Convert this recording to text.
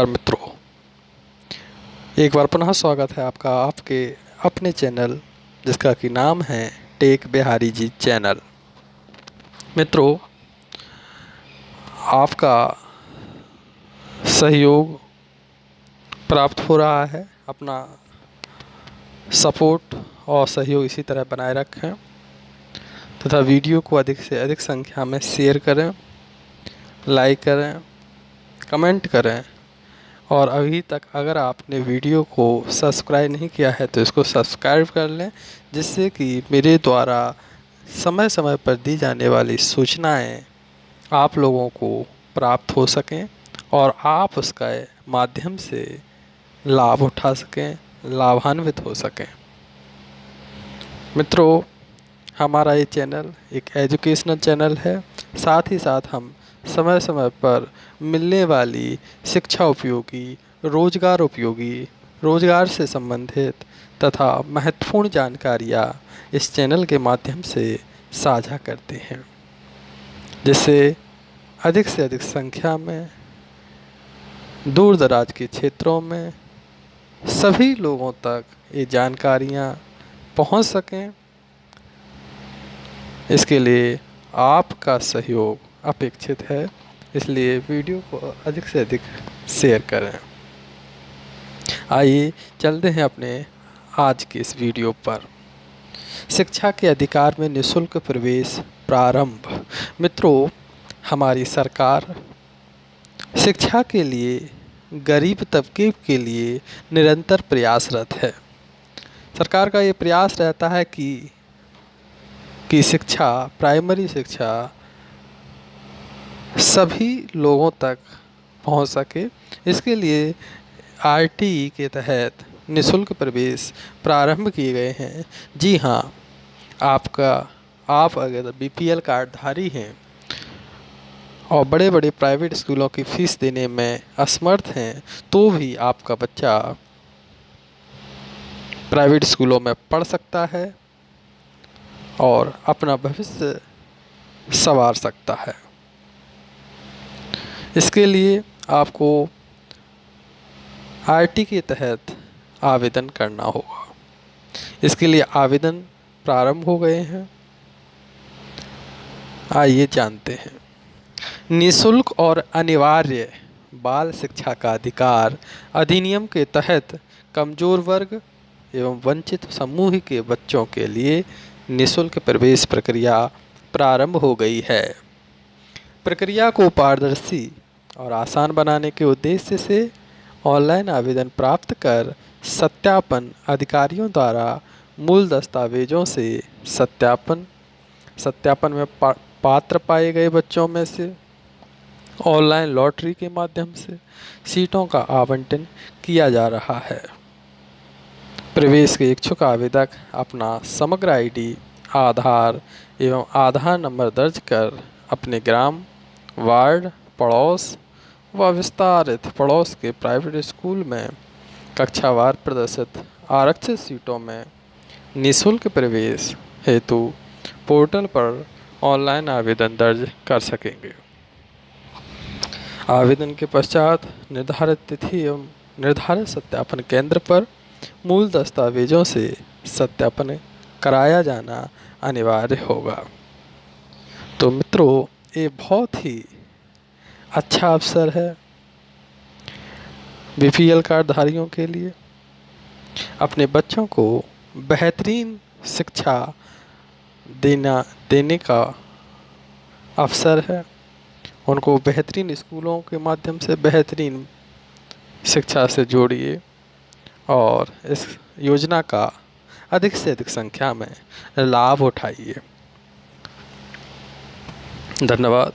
और मित्रों। एक बार पुनः स्वागत है आपका आपके अपने चैनल, जिसका कि नाम है टेक बिहारी जी चैनल। मित्रों, आपका सहयोग प्राप्त हो रहा है, अपना सपोर्ट और सहयोग इसी तरह बनाए रखें, तथा वीडियो को अधिक से अधिक संख्या में शेयर करें, लाइक करें, कमेंट करें और अभी तक अगर आपने वीडियो को सब्सक्राइब नहीं किया है तो इसको सब्सक्राइब कर लें, जिससे कि मेरे द्वारा समय समय पर दी जाने वाली सूचनाएँ आप लोगों को प्राप्त हो सकें और आप उसका माध्यम से लाभ उठा सकें, लाभान्वित हो सकें। मित्रों, हमारा ये चैनल एक एजुकेशनल चैनल है। साथ ही साथ हम समय समय पर मिलने वाली शिक्षा उपयोगी, रोज़गार उपयोगी, रोज़गार से संबंधित तथा महत्वपूर्ण जानकारियाँ इस चैनल के माध्यम से साझा करते हैं। जिससे अधिक से अधिक संख्या में, दूर दराज के क्षेत्रों में सभी लोगों तक ये जानकारियाँ पहुँच सकें। इसके लिए आपका सहयोग अपेक्षित है, इसलिए वीडियो को अधिक से अधिक शेयर करें। आइए चलते हैं अपने आज के इस वीडियो पर। शिक्षा के अधिकार में निशुल्क प्रवेश प्रारंभ। मित्रों, हमारी सरकार शिक्षा के लिए, गरीब तबके के लिए निरंतर प्रयासरत है। सरकार का ये प्रयास रहता है कि कि शिक्षा, प्राइमरी शिक्षा सभी लोगों तक पहुँच सके। इसके लिए आरटीई के तहत निशुल्क प्रवेश प्रारंभ किए गए हैं। जी हाँ आपका, आप अगर बीपीएल कार्डधारी हैं और बड़े बड़े प्राइवेट स्कूलों की फ़ीस देने में असमर्थ हैं तो भी आपका बच्चा प्राइवेट स्कूलों में पढ़ सकता है और अपना भविष्य संवार सकता है। इसके लिए आपको आरटी के तहत आवेदन करना होगा। इसके लिए आवेदन प्रारंभ हो गए हैं। आइए जानते हैं। निशुल्क और अनिवार्य बाल शिक्षा का अधिकार अधिनियम के तहत कमज़ोर वर्ग एवं वंचित समूह के बच्चों के लिए निशुल्क प्रवेश प्रक्रिया प्रारंभ हो गई है। प्रक्रिया को पारदर्शी और आसान बनाने के उद्देश्य से ऑनलाइन आवेदन प्राप्त कर सत्यापन अधिकारियों द्वारा मूल दस्तावेजों से सत्यापन सत्यापन में पा, पात्र पाए गए बच्चों में से ऑनलाइन लॉटरी के माध्यम से सीटों का आवंटन किया जा रहा है। प्रवेश के इच्छुक आवेदक अपना समग्र आईडी आधार एवं आधार नंबर दर्ज कर अपने ग्राम वार्ड पड़ोस व विस्तारित पड़ोस के प्राइवेट स्कूल में कक्षावार प्रदर्शित आरक्षित सीटों में निशुल्क प्रवेश हेतु पोर्टल पर ऑनलाइन आवेदन दर्ज कर सकेंगे। आवेदन के पश्चात निर्धारित तिथि एवं निर्धारित सत्यापन केंद्र पर मूल दस्तावेजों से सत्यापन कराया जाना अनिवार्य होगा। तो मित्रों, ये बहुत ही अच्छा अवसर है बीपीएल कार्डधारियों के लिए। अपने बच्चों को बेहतरीन शिक्षा देना, देने का अवसर है। उनको बेहतरीन स्कूलों के माध्यम से बेहतरीन शिक्षा से जोड़िए और इस योजना का अधिक से अधिक संख्या में लाभ उठाइए। धन्यवाद।